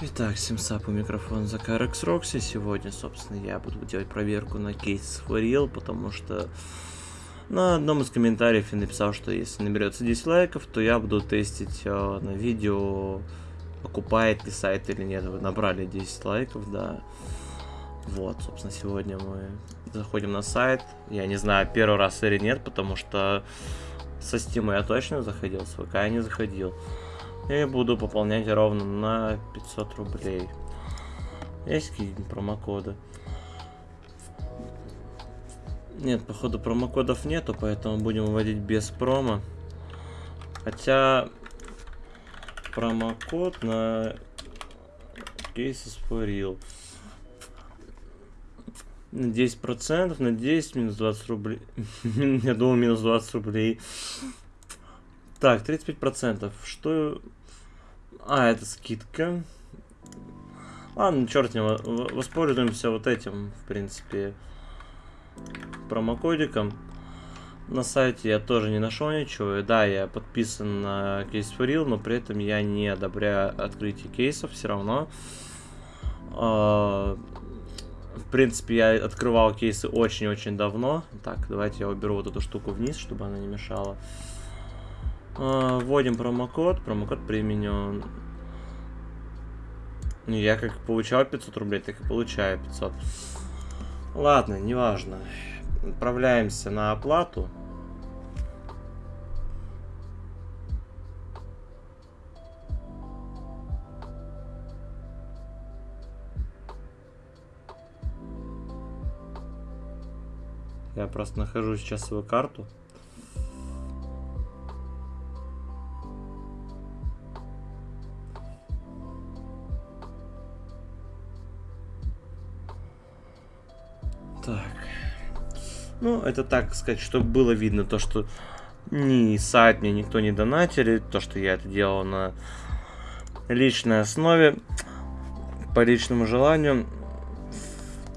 Итак, Симсап у микрофона за Карекс Рокси. Сегодня, собственно, я буду делать проверку на кейс Форил, потому что на одном из комментариев я написал, что если наберется 10 лайков, то я буду тестить э, на видео, окупает ли сайт или нет. Вы набрали 10 лайков, да. Вот, собственно, сегодня мы заходим на сайт. Я не знаю, первый раз или нет, потому что со Steam я точно заходил, с ВК я не заходил. И буду пополнять ровно на 500 рублей. Есть какие-нибудь промокоды? Нет, походу промокодов нету, поэтому будем вводить без промо. Хотя промокод на кейсы спорил. На 10%, на 10, минус 20 рублей. Я думал, минус 20 рублей. Так, 35%. Что а, это скидка. Ладно, черт не воспользуемся вот этим, в принципе, промокодиком. На сайте я тоже не нашел ничего. И да, я подписан на кейс for но при этом я не одобряю открытие кейсов все равно. А, в принципе, я открывал кейсы очень-очень давно. Так, давайте я уберу вот эту штуку вниз, чтобы она не мешала. А, вводим промокод. Промокод применен. Ну, я как получал 500 рублей, так и получаю 500. Ладно, неважно. Отправляемся на оплату. Я просто нахожу сейчас свою карту. Так. Ну, это так сказать, чтобы было видно то, что ни сайт мне никто не донатили, то, что я это делал на личной основе, по личному желанию.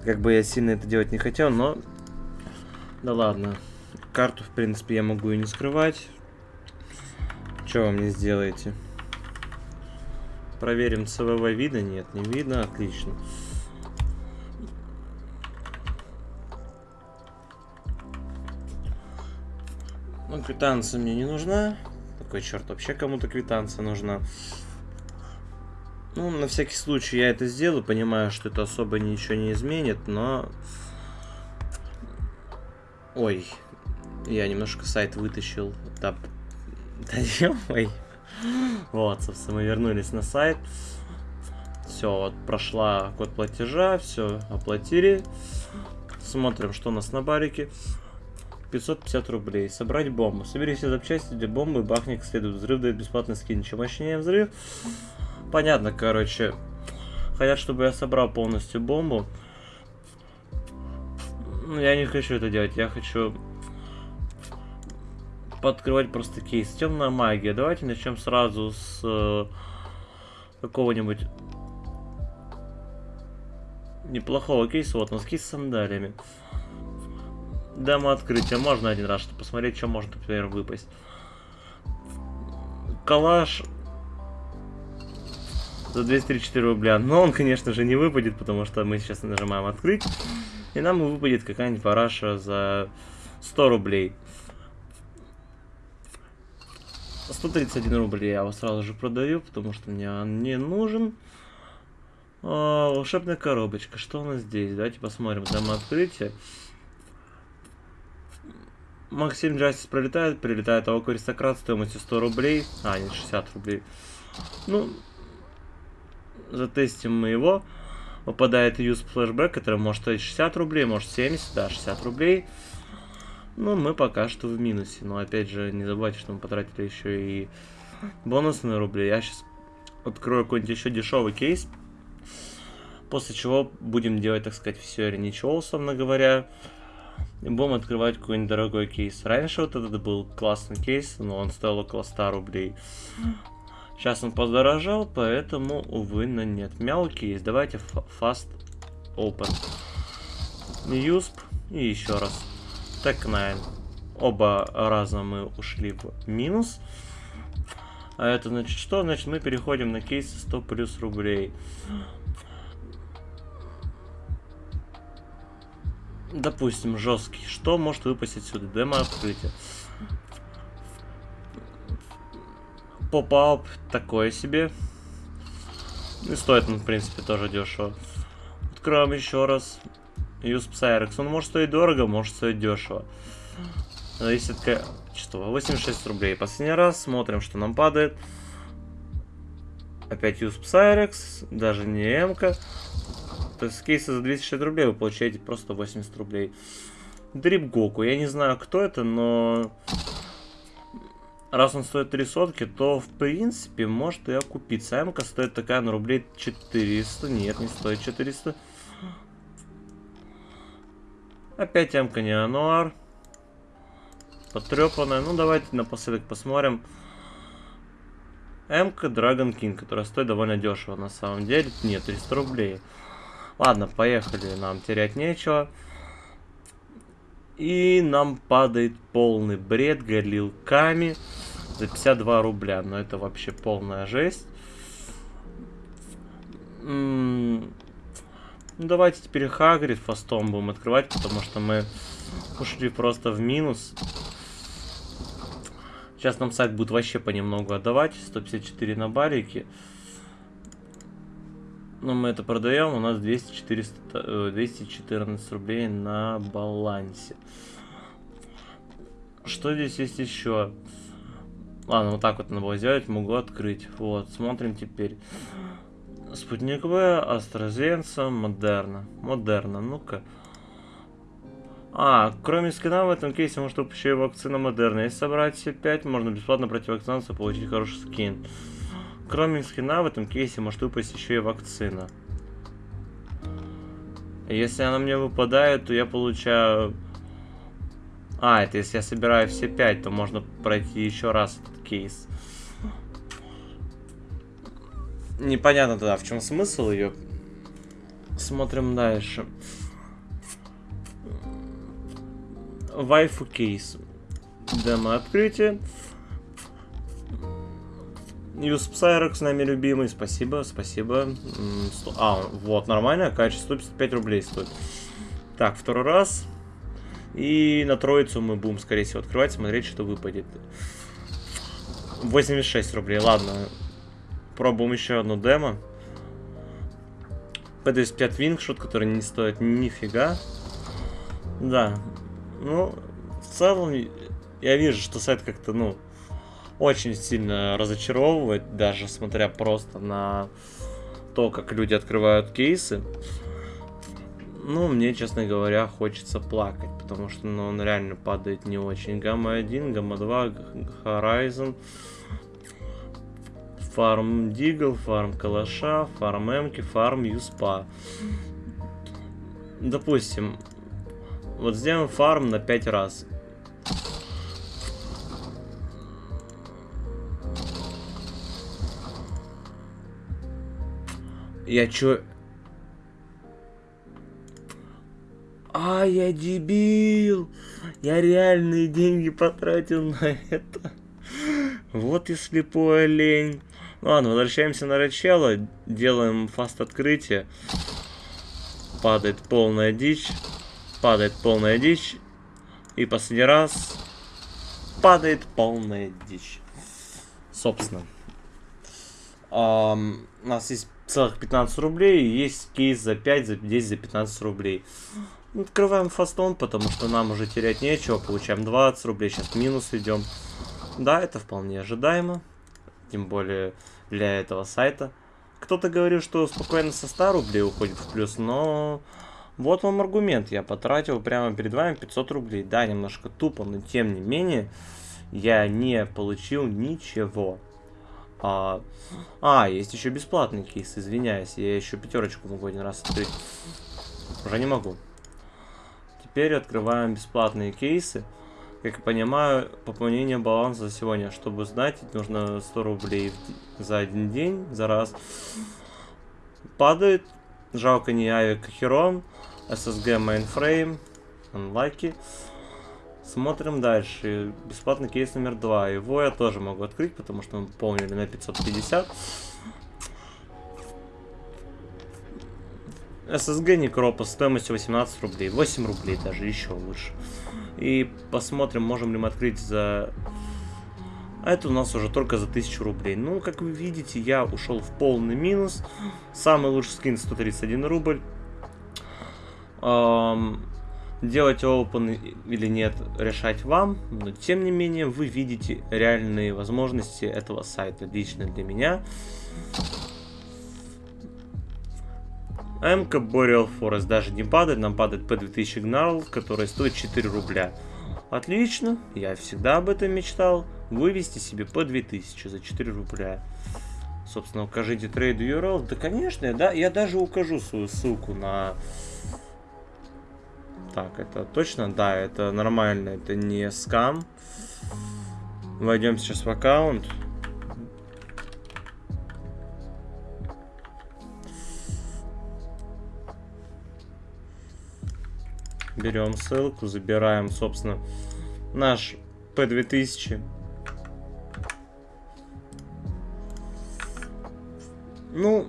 Как бы я сильно это делать не хотел, но... Да ладно. Карту, в принципе, я могу и не скрывать. Что вы мне сделаете? Проверим ЦВВ вида? Нет, не видно. Отлично. Квитанция мне не нужна. Какой черт, вообще кому-то квитанция нужна. Ну, на всякий случай я это сделаю, понимаю, что это особо ничего не изменит, но... Ой, я немножко сайт вытащил. Да, да ой. Вот, собственно, мы вернулись на сайт. Все, вот прошла код платежа, все, оплатили. Смотрим, что у нас на барике. 550 рублей. Собрать бомбу. Собери все запчасти для бомбы, бахни как следует. Взрыв дает бесплатный скин. Чем мощнее взрыв. Понятно, короче. Хотят, чтобы я собрал полностью бомбу. Но я не хочу это делать. Я хочу подкрывать просто кейс. Темная магия. Давайте начнем сразу с э, какого-нибудь неплохого кейса. Вот, носки с сандалями. Демо открытие. Можно один раз, чтобы посмотреть, что может, например, выпасть. Калаш за 234 рубля. Но он, конечно же, не выпадет, потому что мы сейчас нажимаем открыть. И нам выпадет какая-нибудь параша за 100 рублей. 131 рублей я его сразу же продаю, потому что мне он не нужен. О, волшебная коробочка. Что у нас здесь? Давайте посмотрим. Демо открытие. Максим Джастис пролетает, прилетает АОК Аристократ стоимостью 100 рублей. А, нет, 60 рублей. Ну, затестим мы его. Выпадает юз флешбэк, который может стоить 60 рублей, может 70, да, 60 рублей. Ну, мы пока что в минусе. Но опять же, не забывайте, что мы потратили еще и бонусные рубли. Я сейчас открою какой-нибудь еще дешевый кейс. После чего будем делать, так сказать, все или ничего, условно говоря будем открывать какой-нибудь дорогой кейс. Раньше вот этот был классный кейс, но он стоил около 100 рублей. Сейчас он подорожал, поэтому, увы, но нет. Мяу кейс. Давайте fast open. Юсп и еще раз. Так 9. Оба раза мы ушли в минус. А это значит что? Значит мы переходим на кейсы 100 плюс рублей. Допустим, жесткий. Что может выпасть отсюда? Демо открытие. Поп-ап такое себе. И стоит он, в принципе, тоже дешево. Откроем еще раз. Юз Psyrex. Он может стоить дорого, может стоить дешево. Зависит от качества. 86 рублей. Последний раз смотрим, что нам падает. Опять Юз Psyrex. Даже не М-ка. То есть кейсы за 260 рублей вы получаете просто 80 рублей. Дрип Гоку. Я не знаю, кто это, но... Раз он стоит 3 сотки, то в принципе может и окупиться. Эмка стоит такая на рублей 400. Нет, не стоит 400. Опять Эмка не Ануар. Потрепанная. Ну давайте напоследок посмотрим. Эмка Dragon King, которая стоит довольно дешево на самом деле. Нет, 300 рублей. Ладно, поехали, нам терять нечего. И нам падает полный бред горелками за 52 рубля. Но это вообще полная жесть. ну, давайте теперь Хагрид фастом будем открывать, потому что мы ушли просто в минус. Сейчас нам сайт будет вообще понемногу отдавать. 154 на барике. Но мы это продаем, у нас 200, 400, 214 рублей на балансе. Что здесь есть еще? Ладно, вот так вот надо было сделать, могу открыть. Вот, смотрим теперь. Спутник В, AstraZeneca, Модерна. Модерна, ну-ка. А, кроме скина в этом кейсе может еще и вакцина Модерна. Если собрать все 5, можно бесплатно пройти вакцинацию, получить хороший скин. Кроме скина в этом кейсе может выпасть еще и вакцина. Если она мне выпадает, то я получаю... А, это если я собираю все 5, то можно пройти еще раз этот кейс. Непонятно тогда, в чем смысл ее. Смотрим дальше. Вайфу кейс. Демо открытие. Юс Psyrex с нами любимый, спасибо, спасибо. А, вот, нормальное качество, 155 рублей стоит. Так, второй раз. И на троицу мы будем, скорее всего, открывать, смотреть, что выпадет. 86 рублей, ладно. Пробуем еще одну демо. P25 Wingshot, который не стоит нифига. Да. Ну, в целом, я вижу, что сайт как-то, ну, очень сильно разочаровывает, даже смотря просто на то, как люди открывают кейсы. Ну, мне, честно говоря, хочется плакать, потому что ну, он реально падает не очень. Гамма 1, Гамма 2, Horizon, Фарм Дигл, Фарм Калаша, Фарм Эмки, Фарм Юспа. Допустим, вот сделаем фарм на 5 раз. Я чё... А, я дебил! Я реальные деньги потратил на это. Вот и слепой олень. Ладно, возвращаемся на начало. Делаем фаст открытие. Падает полная дичь. Падает полная дичь. И последний раз. Падает полная дичь. Собственно. Um, у нас есть целых 15 рублей, и есть кейс за 5, за 10, за 15 рублей. Открываем фастон, потому что нам уже терять нечего, получаем 20 рублей, сейчас минус идем. Да, это вполне ожидаемо, тем более для этого сайта. Кто-то говорил, что спокойно со 100 рублей уходит в плюс, но вот вам аргумент, я потратил прямо перед вами 500 рублей. Да, немножко тупо, но тем не менее, я не получил ничего. А, а, есть еще бесплатный кейс, извиняюсь. Я еще пятерочку могу один раз открыть. Уже не могу. Теперь открываем бесплатные кейсы. Как я понимаю, пополнение баланса сегодня. Чтобы знать, нужно 100 рублей за один день, за раз. Падает. Жалко не Авик Херон. SSG Mainframe. Unlucky. Смотрим дальше. Бесплатный кейс номер два. Его я тоже могу открыть, потому что мы помнили на 550. SSG Некропа стоимостью 18 рублей. 8 рублей даже, еще лучше. И посмотрим, можем ли мы открыть за... А это у нас уже только за 1000 рублей. Ну, как вы видите, я ушел в полный минус. Самый лучший скин 131 рубль. Эм, делать open или нет, решать вам. Но, тем не менее, вы видите реальные возможности этого сайта лично для меня. МК Boreal Forest даже не падает, нам падает по 2000 Gnarl, который стоит 4 рубля. Отлично, я всегда об этом мечтал. Вывести себе по 2000 за 4 рубля. Собственно, укажите трейд URL. Да, конечно, да, я даже укажу свою ссылку на... Так, это точно? Да, это нормально, это не скам. Войдем сейчас в аккаунт. Берем ссылку, забираем, собственно, наш P2000. Ну,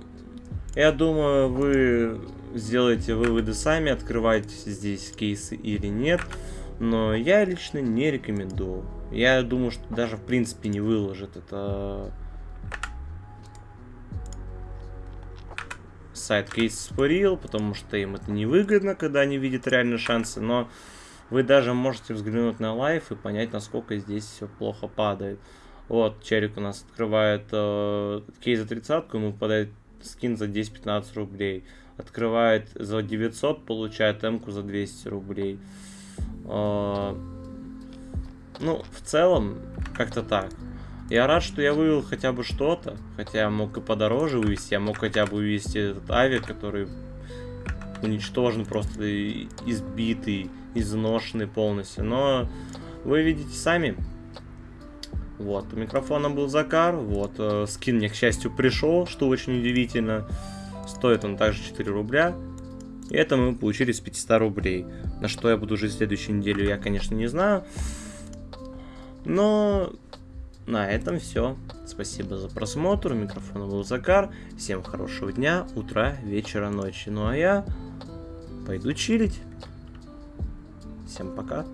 я думаю, вы сделаете выводы сами, открываете здесь кейсы или нет. Но я лично не рекомендую. Я думаю, что даже в принципе не выложит это сайт for Real, потому что им это невыгодно, когда они видят реальные шансы, но вы даже можете взглянуть на лайф и понять, насколько здесь все плохо падает. Вот, Черик у нас открывает э, кейс за 30 ему попадает скин за 10-15 рублей. Открывает за 900, получает эмку за 200 рублей. Э, ну, в целом, как-то так. Я рад, что я вывел хотя бы что-то. Хотя я мог и подороже вывести. Я мог хотя бы вывести этот авиа, который уничтожен, просто избитый, изношенный полностью. Но вы видите сами. Вот, у микрофона был Закар. Вот, э, скин мне, к счастью, пришел, что очень удивительно. Стоит он также 4 рубля. И это мы получили с 500 рублей. На что я буду жить в следующую неделю, я, конечно, не знаю. Но на этом все. Спасибо за просмотр. У микрофона был Закар. Всем хорошего дня, утра, вечера, ночи. Ну а я пойду чилить. Всем пока.